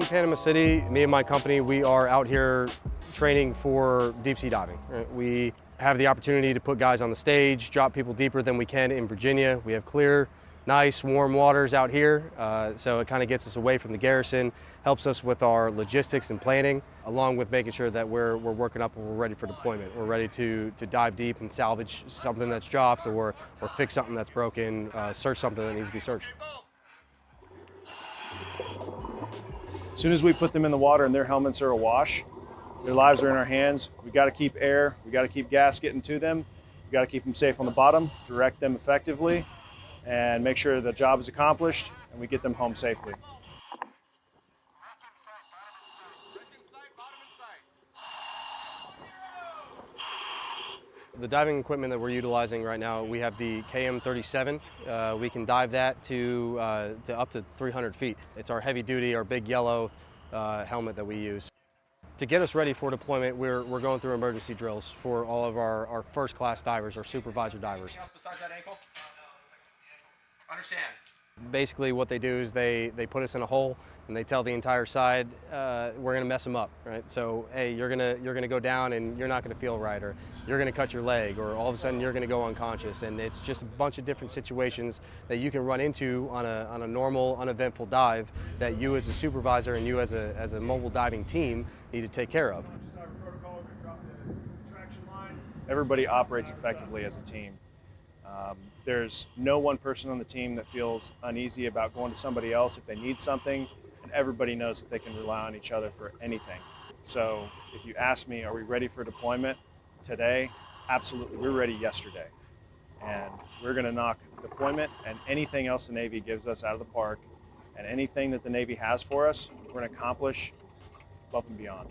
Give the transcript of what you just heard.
Panama City, me and my company, we are out here training for deep sea diving. We have the opportunity to put guys on the stage, drop people deeper than we can in Virginia. We have clear, nice, warm waters out here, uh, so it kind of gets us away from the garrison, helps us with our logistics and planning, along with making sure that we're, we're working up and we're ready for deployment. We're ready to, to dive deep and salvage something that's dropped or, or fix something that's broken, uh, search something that needs to be searched. Soon as we put them in the water and their helmets are awash, their lives are in our hands. We got to keep air, we got to keep gas getting to them. We got to keep them safe on the bottom, direct them effectively, and make sure the job is accomplished and we get them home safely. The diving equipment that we're utilizing right now, we have the KM37. Uh, we can dive that to, uh, to up to 300 feet. It's our heavy duty, our big yellow uh, helmet that we use. To get us ready for deployment, we're, we're going through emergency drills for all of our, our first class divers, our supervisor divers. Ankle? Understand. Basically what they do is they, they put us in a hole and they tell the entire side, uh, we're gonna mess them up, right? So, hey, you're gonna, you're gonna go down and you're not gonna feel right, or you're gonna cut your leg, or all of a sudden you're gonna go unconscious. And it's just a bunch of different situations that you can run into on a, on a normal, uneventful dive that you as a supervisor and you as a, as a mobile diving team need to take care of. Everybody operates effectively as a team. Um, there's no one person on the team that feels uneasy about going to somebody else if they need something, and everybody knows that they can rely on each other for anything. So if you ask me, are we ready for deployment today? Absolutely, we're ready yesterday. And we're gonna knock deployment and anything else the Navy gives us out of the park, and anything that the Navy has for us, we're gonna accomplish above and beyond.